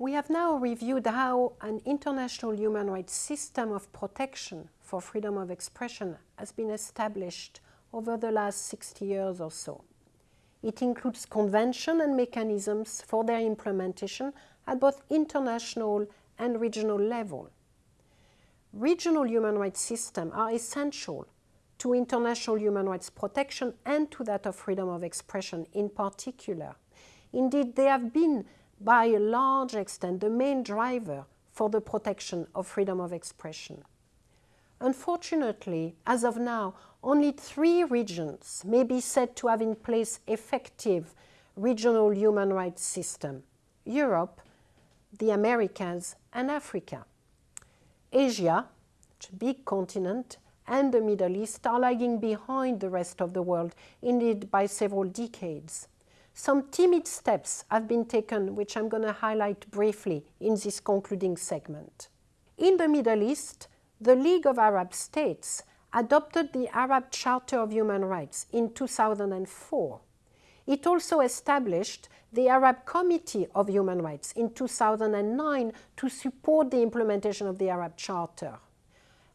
We have now reviewed how an international human rights system of protection for freedom of expression has been established over the last 60 years or so. It includes convention and mechanisms for their implementation at both international and regional level. Regional human rights systems are essential to international human rights protection and to that of freedom of expression in particular. Indeed, they have been, by a large extent, the main driver for the protection of freedom of expression. Unfortunately, as of now, only three regions may be said to have in place effective regional human rights system, Europe, the Americas and Africa. Asia, a big continent, and the Middle East are lagging behind the rest of the world, indeed by several decades. Some timid steps have been taken, which I'm going to highlight briefly in this concluding segment. In the Middle East, the League of Arab States adopted the Arab Charter of Human Rights in 2004. It also established the Arab Committee of Human Rights in 2009 to support the implementation of the Arab Charter.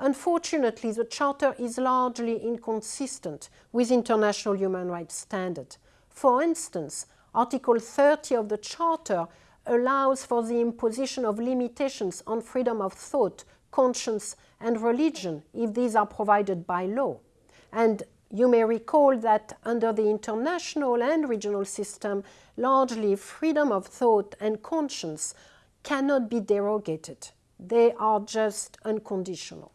Unfortunately, the Charter is largely inconsistent with international human rights standards. For instance, Article 30 of the Charter allows for the imposition of limitations on freedom of thought, conscience and religion if these are provided by law. And you may recall that under the international and regional system, largely freedom of thought and conscience cannot be derogated. They are just unconditional.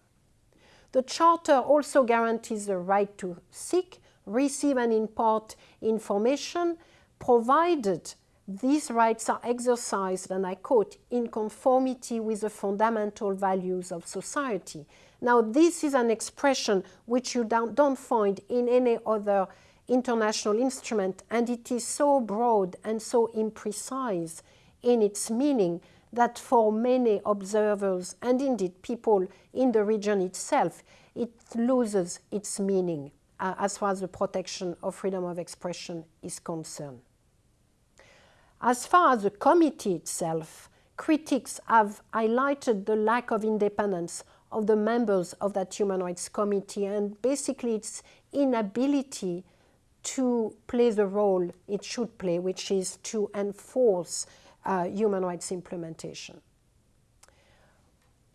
The Charter also guarantees the right to seek, receive and impart information, provided these rights are exercised, and I quote, in conformity with the fundamental values of society. Now, this is an expression which you don't, don't find in any other international instrument, and it is so broad and so imprecise in its meaning that for many observers and indeed people in the region itself, it loses its meaning uh, as far as the protection of freedom of expression is concerned. As far as the committee itself, critics have highlighted the lack of independence of the members of that Human Rights Committee and basically its inability to play the role it should play, which is to enforce uh, human rights implementation.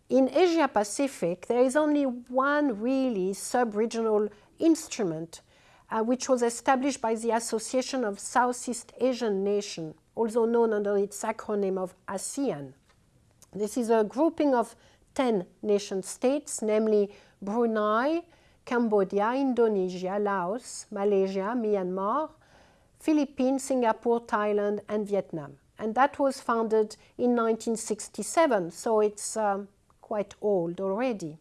In Asia Pacific, there is only one really sub-regional instrument uh, which was established by the Association of Southeast Asian Nations, also known under its acronym of ASEAN. This is a grouping of 10 nation states, namely Brunei, Cambodia, Indonesia, Laos, Malaysia, Myanmar, Philippines, Singapore, Thailand, and Vietnam and that was founded in 1967, so it's um, quite old already.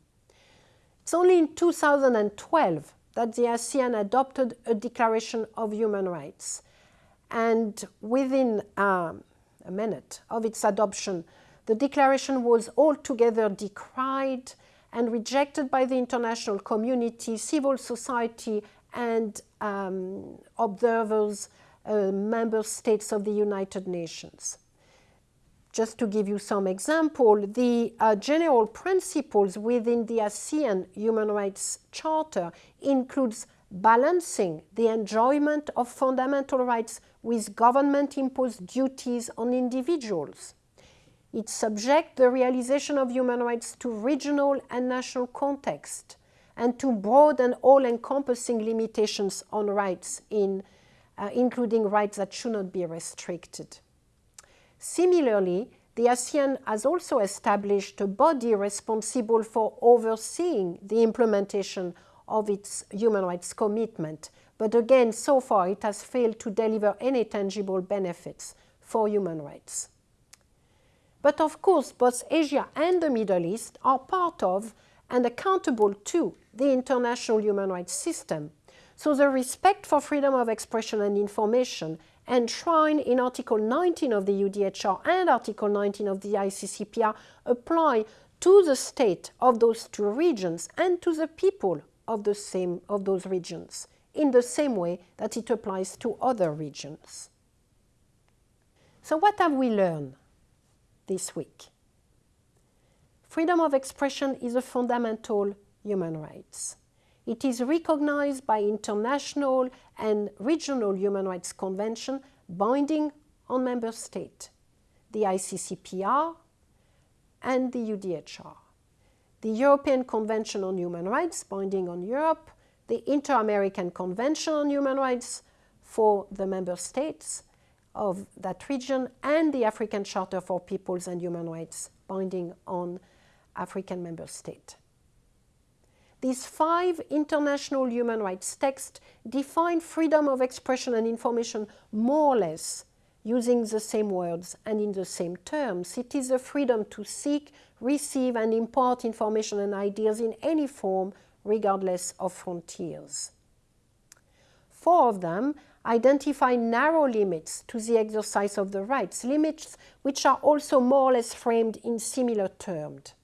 It's only in 2012 that the ASEAN adopted a Declaration of Human Rights. And within um, a minute of its adoption, the declaration was altogether decried and rejected by the international community, civil society, and um, observers uh, member states of the United Nations. Just to give you some example, the uh, general principles within the ASEAN Human Rights Charter includes balancing the enjoyment of fundamental rights with government-imposed duties on individuals. It subjects the realization of human rights to regional and national context and to broad and all-encompassing limitations on rights in uh, including rights that should not be restricted. Similarly, the ASEAN has also established a body responsible for overseeing the implementation of its human rights commitment. But again, so far it has failed to deliver any tangible benefits for human rights. But of course, both Asia and the Middle East are part of and accountable to the international human rights system so the respect for freedom of expression and information enshrined in Article 19 of the UDHR and Article 19 of the ICCPR apply to the state of those two regions and to the people of, the same, of those regions in the same way that it applies to other regions. So what have we learned? this week. Freedom of expression is a fundamental human right. It is recognized by international and regional human rights convention binding on member states, the ICCPR and the UDHR. The European Convention on Human Rights binding on Europe, the Inter-American Convention on Human Rights for the member states of that region, and the African Charter for Peoples and Human Rights binding on African member states. These five international human rights texts define freedom of expression and information more or less using the same words and in the same terms. It is the freedom to seek, receive and impart information and ideas in any form regardless of frontiers. Four of them identify narrow limits to the exercise of the rights, limits which are also more or less framed in similar terms.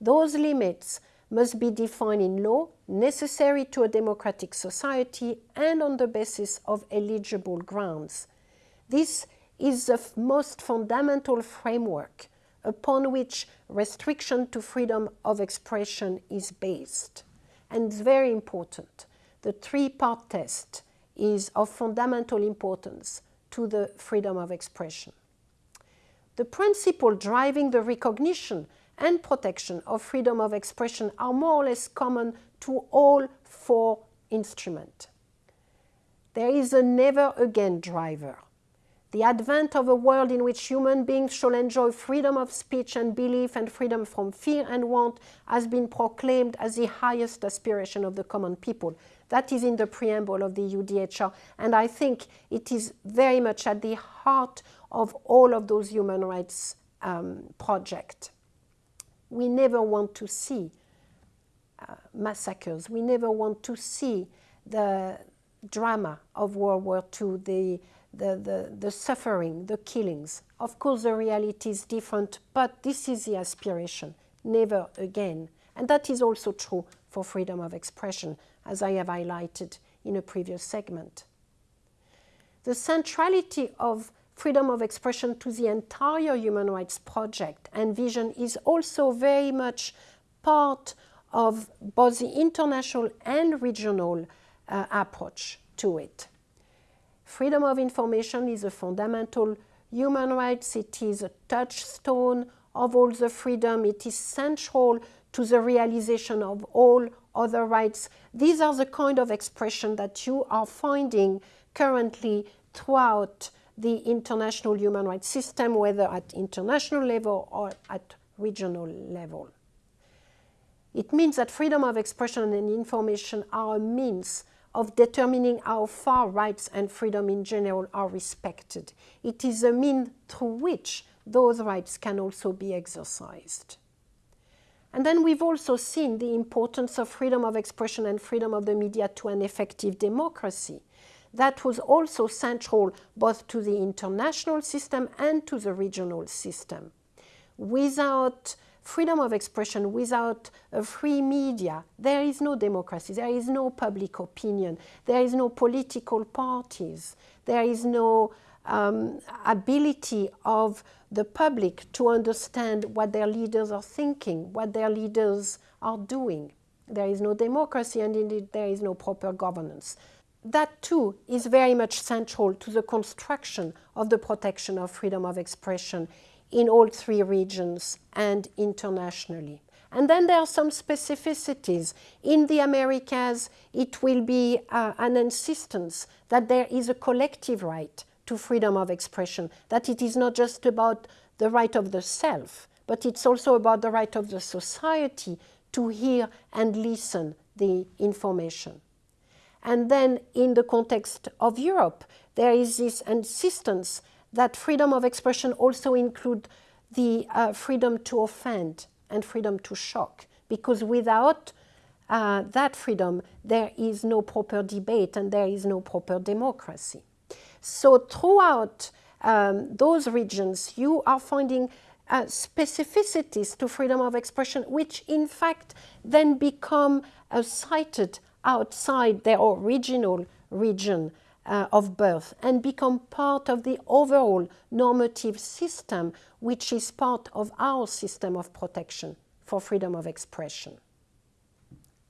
Those limits must be defined in law, necessary to a democratic society and on the basis of eligible grounds. This is the most fundamental framework upon which restriction to freedom of expression is based. And it's very important. The three-part test is of fundamental importance to the freedom of expression. The principle driving the recognition and protection of freedom of expression are more or less common to all four instruments. There is a never again driver. The advent of a world in which human beings shall enjoy freedom of speech and belief and freedom from fear and want has been proclaimed as the highest aspiration of the common people. That is in the preamble of the UDHR, and I think it is very much at the heart of all of those human rights um, projects we never want to see uh, massacres. We never want to see the drama of World War II, the, the, the, the, suffering, the killings. Of course, the reality is different, but this is the aspiration, never again. And that is also true for freedom of expression, as I have highlighted in a previous segment. The centrality of freedom of expression to the entire human rights project and vision is also very much part of both the international and regional uh, approach to it. Freedom of information is a fundamental human rights. It is a touchstone of all the freedom. It is central to the realization of all other rights. These are the kind of expression that you are finding currently throughout the international human rights system, whether at international level or at regional level. It means that freedom of expression and information are a means of determining how far rights and freedom in general are respected. It is a means through which those rights can also be exercised. And then we've also seen the importance of freedom of expression and freedom of the media to an effective democracy that was also central both to the international system and to the regional system. Without freedom of expression, without a free media, there is no democracy, there is no public opinion, there is no political parties, there is no um, ability of the public to understand what their leaders are thinking, what their leaders are doing. There is no democracy and indeed there is no proper governance that too is very much central to the construction of the protection of freedom of expression in all three regions and internationally. And then there are some specificities. In the Americas, it will be uh, an insistence that there is a collective right to freedom of expression, that it is not just about the right of the self, but it's also about the right of the society to hear and listen the information. And then in the context of Europe, there is this insistence that freedom of expression also include the uh, freedom to offend and freedom to shock, because without uh, that freedom, there is no proper debate and there is no proper democracy. So throughout um, those regions, you are finding uh, specificities to freedom of expression, which in fact then become uh, cited outside their original region uh, of birth and become part of the overall normative system, which is part of our system of protection for freedom of expression.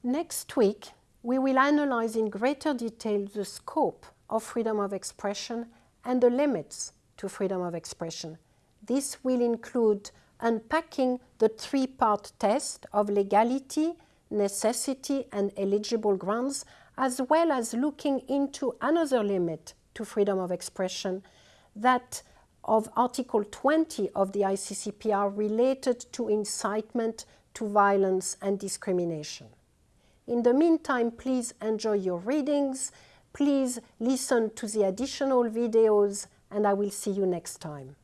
Next week, we will analyze in greater detail the scope of freedom of expression and the limits to freedom of expression. This will include unpacking the three-part test of legality, necessity and eligible grounds as well as looking into another limit to freedom of expression, that of Article 20 of the ICCPR related to incitement to violence and discrimination. In the meantime, please enjoy your readings, please listen to the additional videos, and I will see you next time.